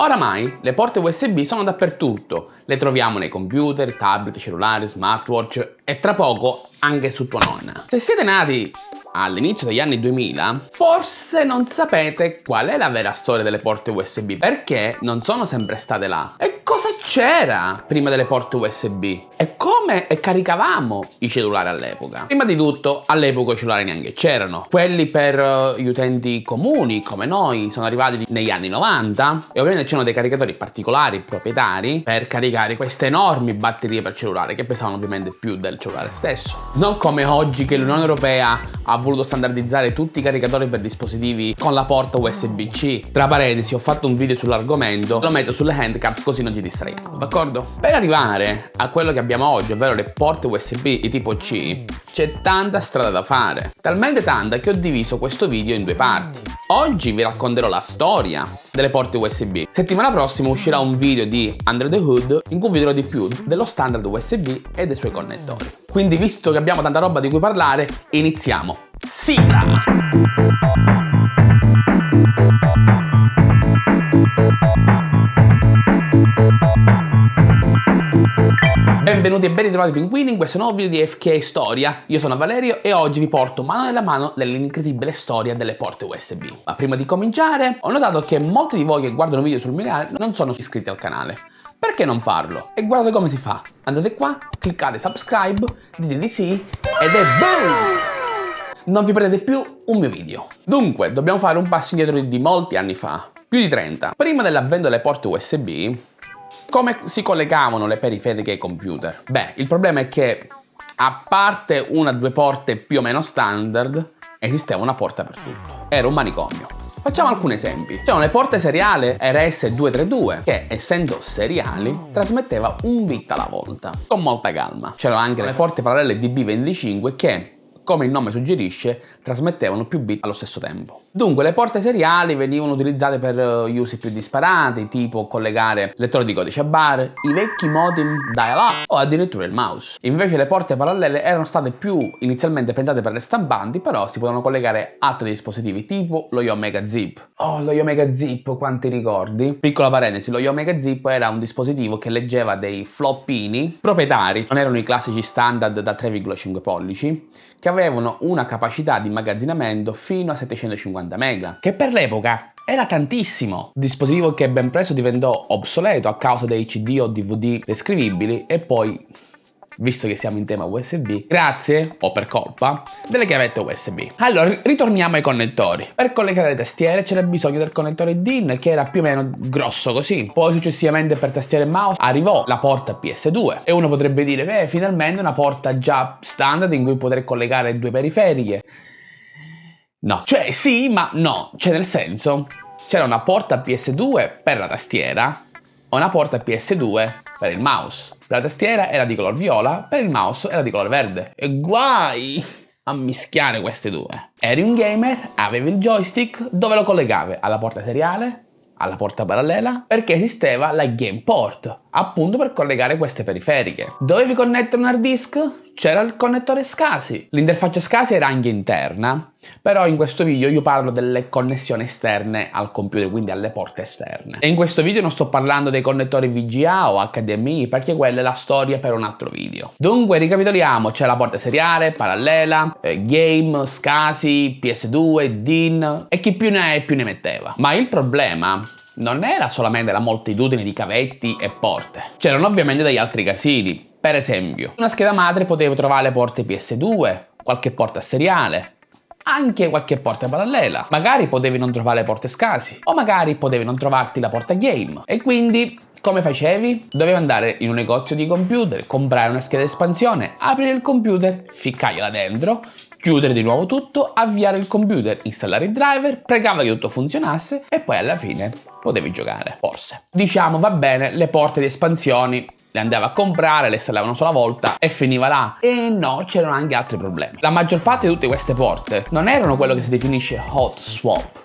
Oramai le porte USB sono dappertutto, le troviamo nei computer, tablet, cellulari, smartwatch e tra poco anche su tua nonna. Se siete nati all'inizio degli anni 2000, forse non sapete qual è la vera storia delle porte USB, perché non sono sempre state là. E cosa c'era prima delle porte USB? E come caricavamo i cellulari all'epoca? Prima di tutto, all'epoca i cellulari neanche c'erano. Quelli per uh, gli utenti comuni, come noi, sono arrivati negli anni 90 e ovviamente c'erano dei caricatori particolari, proprietari, per caricare queste enormi batterie per cellulare che pesavano ovviamente più del cellulare stesso. Non come oggi che l'Unione Europea ha voluto standardizzare tutti i caricatori per dispositivi con la porta USB-C. Tra parentesi, ho fatto un video sull'argomento, lo metto sulle handcards così non ci distraiamo, d'accordo? Per arrivare a quello che abbiamo oggi, ovvero le porte USB di tipo C, c'è tanta strada da fare. Talmente tanta che ho diviso questo video in due parti. Oggi vi racconterò la storia delle porte USB. Settimana prossima uscirà un video di Under the Hood in cui vi dirò di più dello standard USB e dei suoi connettori. Quindi visto che abbiamo tanta roba di cui parlare, iniziamo. Sigla! Benvenuti e ben ritrovati pinguini in questo nuovo video di FK Storia. Io sono Valerio e oggi vi porto mano nella mano nell'incredibile storia delle porte USB. Ma prima di cominciare, ho notato che molti di voi che guardano video sul mio canale non sono iscritti al canale. Perché non farlo? E guardate come si fa. Andate qua, cliccate subscribe, dite di sì ed è boom! Non vi perdete più un mio video. Dunque, dobbiamo fare un passo indietro di molti anni fa, più di 30. Prima dell'avvento delle porte USB, come si collegavano le periferiche ai computer? Beh, il problema è che a parte una o due porte più o meno standard, esisteva una porta per tutto. Era un manicomio. Facciamo alcuni esempi. C'erano le porte seriali RS232 che, essendo seriali, trasmetteva un bit alla volta, con molta calma. C'erano anche le porte parallele DB25 che, come il nome suggerisce, trasmettevano più bit allo stesso tempo. Dunque le porte seriali venivano utilizzate per uh, usi più disparati, tipo collegare lettore di codice a bar, i vecchi modem dial-up o addirittura il mouse. Invece le porte parallele erano state più inizialmente pensate per le stampanti, però si potevano collegare altri dispositivi tipo lo Yomega Zip. Oh, lo Yomega Zip, quanti ricordi? Piccola parentesi, lo Yomega Zip era un dispositivo che leggeva dei floppini proprietari, non erano i classici standard da 3,5 pollici, che avevano una capacità di immagazzinamento fino a 750 MB, che per l'epoca era tantissimo. Dispositivo che ben presto diventò obsoleto a causa dei CD o DVD descrivibili e poi visto che siamo in tema USB, grazie, o per colpa, delle chiavette USB. Allora, ritorniamo ai connettori. Per collegare le tastiere c'era bisogno del connettore DIN che era più o meno grosso così. Poi successivamente per tastiere e mouse arrivò la porta PS2 e uno potrebbe dire, beh, finalmente una porta già standard in cui poter collegare due periferiche. No, cioè sì, ma no, cioè nel senso c'era una porta PS2 per la tastiera una porta PS2 per il mouse. La tastiera era di color viola, per il mouse era di colore verde. E guai a mischiare queste due. Eri un gamer, avevi il joystick, dove lo collegavi? Alla porta seriale? Alla porta parallela? Perché esisteva la Game Port, appunto per collegare queste periferiche. Dovevi connettere un hard disk? C'era il connettore SCSI. L'interfaccia SCSI era anche interna, però in questo video io parlo delle connessioni esterne al computer, quindi alle porte esterne. E in questo video non sto parlando dei connettori VGA o HDMI, perché quella è la storia per un altro video. Dunque, ricapitoliamo, c'è la porta seriale, parallela, eh, game, SCSI, PS2, DIN e chi più ne ha e più ne metteva. Ma il problema non era solamente la moltitudine di cavetti e porte, c'erano ovviamente degli altri casini. Per esempio, una scheda madre poteva trovare le porte PS2, qualche porta seriale, anche qualche porta parallela. Magari potevi non trovare le porte scasi, o magari potevi non trovarti la porta game. E quindi come facevi? Dovevi andare in un negozio di computer, comprare una scheda espansione, aprire il computer, ficcargliela dentro, chiudere di nuovo tutto, avviare il computer, installare il driver, pregava che tutto funzionasse e poi alla fine potevi giocare, forse. Diciamo va bene, le porte di espansioni le andava a comprare, le installava una sola volta e finiva là. E no, c'erano anche altri problemi. La maggior parte di tutte queste porte non erano quello che si definisce hot swap,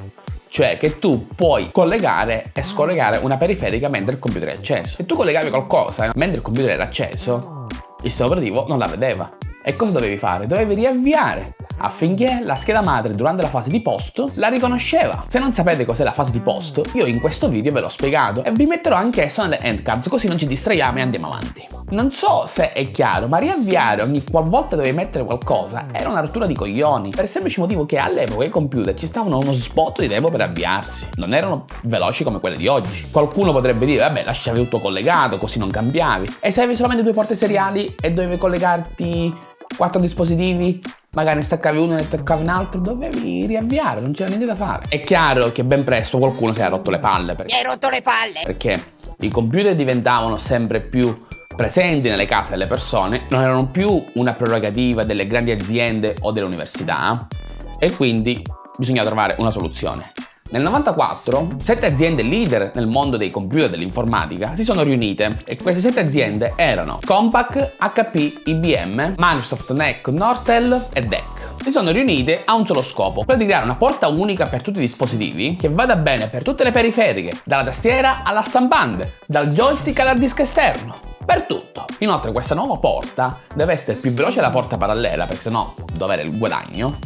cioè che tu puoi collegare e scollegare una periferica mentre il computer è acceso. Se tu collegavi qualcosa mentre il computer era acceso, il sistema operativo non la vedeva E cosa dovevi fare? Dovevi riavviare affinché la scheda madre durante la fase di post la riconosceva. Se non sapete cos'è la fase di post, io in questo video ve l'ho spiegato e vi metterò anch'esso nelle endcards così non ci distraiamo e andiamo avanti. Non so se è chiaro, ma riavviare ogni qualvolta dovevi mettere qualcosa era una rottura di coglioni, per il semplice motivo che all'epoca i computer ci stavano uno sbotto di tempo per avviarsi, non erano veloci come quelli di oggi. Qualcuno potrebbe dire, vabbè, lasciavi tutto collegato, così non cambiavi. E se avevi solamente due porte seriali e dovevi collegarti quattro dispositivi, magari ne staccavi uno e ne staccavi un altro, dovevi riavviare, non c'era niente da fare. È chiaro che ben presto qualcuno si è rotto le palle. Perché, hai rotto le palle! Perché i computer diventavano sempre più presenti nelle case delle persone, non erano più una prerogativa delle grandi aziende o delle università e quindi bisogna trovare una soluzione. Nel 94, sette aziende leader nel mondo dei computer e dell'informatica si sono riunite e queste sette aziende erano Compaq, HP, IBM, Microsoft NEC, Nortel e DEC si sono riunite a un solo scopo, quello di creare una porta unica per tutti i dispositivi che vada bene per tutte le periferiche, dalla tastiera alla stampante, dal joystick all'hard disk esterno, per tutto. Inoltre questa nuova porta deve essere più veloce della porta parallela perché sennò dove era il guadagno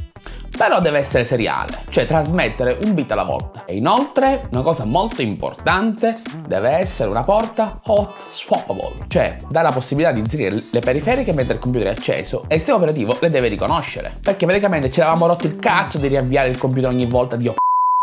però deve essere seriale, cioè trasmettere un bit alla volta. E inoltre, una cosa molto importante, deve essere una porta hot swappable, cioè dà la possibilità di inserire le periferiche mentre il computer è acceso e il sistema operativo le deve riconoscere. Perché praticamente ci eravamo rotto il cazzo di riavviare il computer ogni volta di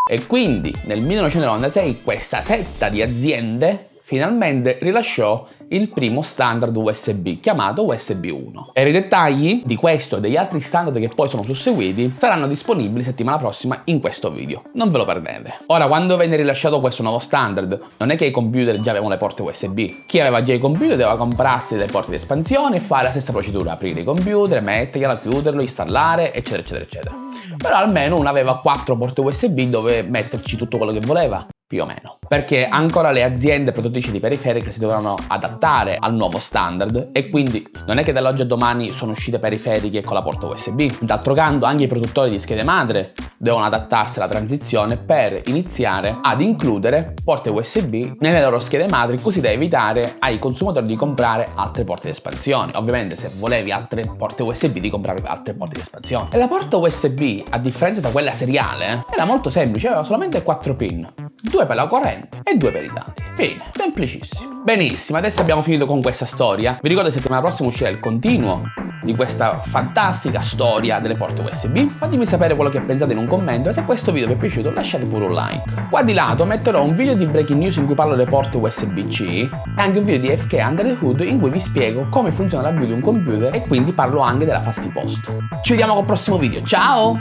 e quindi nel 1996 questa setta di aziende finalmente rilasciò il primo standard USB chiamato USB 1. E i dettagli di questo e degli altri standard che poi sono susseguiti saranno disponibili settimana prossima in questo video, non ve lo perdete. Ora quando venne rilasciato questo nuovo standard non è che i computer già avevano le porte USB, chi aveva già i computer doveva comprarsi le porte di espansione e fare la stessa procedura, aprire i computer, metterglielo, chiuderlo, installare eccetera eccetera eccetera. Però almeno uno aveva quattro porte USB dove metterci tutto quello che voleva più o meno. Perché ancora le aziende produttrici di periferiche si dovevano adattare al nuovo standard e quindi non è che dall'oggi a domani sono uscite periferiche con la porta USB. D'altro canto anche i produttori di schede madre devono adattarsi alla transizione per iniziare ad includere porte USB nelle loro schede madri così da evitare ai consumatori di comprare altre porte di espansione. Ovviamente se volevi altre porte USB di comprare altre porte di espansione. E la porta USB, a differenza da quella seriale, era molto semplice, aveva solamente 4 pin due per la corrente e due per i dati. Fine, semplicissimo. Benissimo, adesso abbiamo finito con questa storia. Vi ricordo che settimana prossima uscirà il continuo di questa fantastica storia delle porte USB. Fatemi sapere quello che pensate in un commento e se questo video vi è piaciuto lasciate pure un like. Qua di lato metterò un video di breaking news in cui parlo delle porte USB-C e anche un video di FK Under the Hood in cui vi spiego come funziona la build di un computer e quindi parlo anche della fase di post. Ci vediamo col prossimo video, ciao!